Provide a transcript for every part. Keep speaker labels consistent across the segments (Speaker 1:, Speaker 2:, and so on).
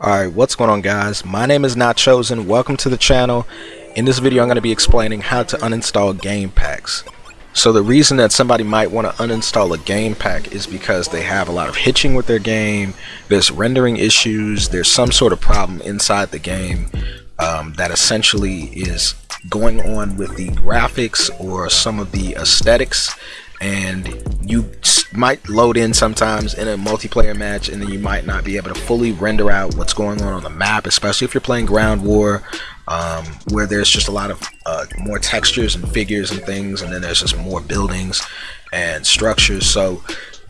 Speaker 1: Alright, what's going on guys? My name is Not Chosen. Welcome to the channel. In this video I'm going to be explaining how to uninstall game packs. So the reason that somebody might want to uninstall a game pack is because they have a lot of hitching with their game, there's rendering issues, there's some sort of problem inside the game um, that essentially is going on with the graphics or some of the aesthetics and you might load in sometimes in a multiplayer match and then you might not be able to fully render out what's going on on the map especially if you're playing ground war um, where there's just a lot of uh, more textures and figures and things and then there's just more buildings and structures. So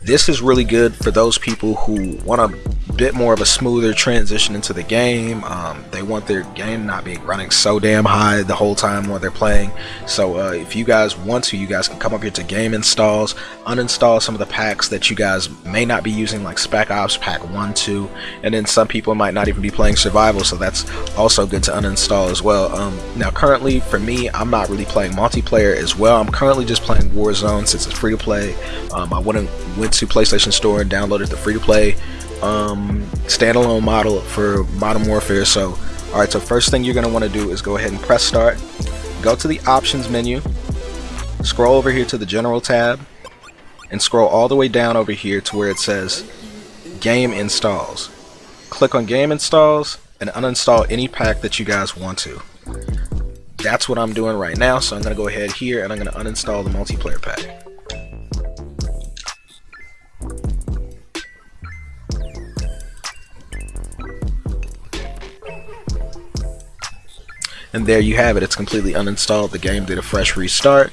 Speaker 1: this is really good for those people who want a bit more of a smoother transition into the game. Um, they want their game not being running so damn high the whole time while they're playing. So uh, if you guys want to, you guys can come up here to game installs, uninstall some of the packs that you guys may not be using like Spec Ops Pack 1, 2, and then some people might not even be playing Survival, so that's also good to uninstall as well. Um, now currently, for me, I'm not really playing multiplayer as well. I'm currently just playing Warzone since it's free to play. Um, I wouldn't went to PlayStation Store and downloaded the free-to-play um, standalone model for Modern Warfare. So, all right. So first thing you're gonna want to do is go ahead and press start. Go to the options menu. Scroll over here to the General tab, and scroll all the way down over here to where it says Game Installs. Click on Game Installs and uninstall any pack that you guys want to. That's what I'm doing right now. So I'm gonna go ahead here and I'm gonna uninstall the multiplayer pack. And there you have it. It's completely uninstalled. The game did a fresh restart.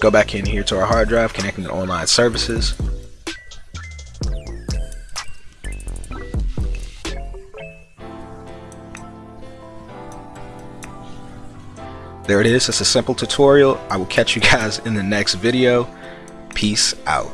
Speaker 1: Go back in here to our hard drive, connecting to online services. There it is. It's a simple tutorial. I will catch you guys in the next video. Peace out.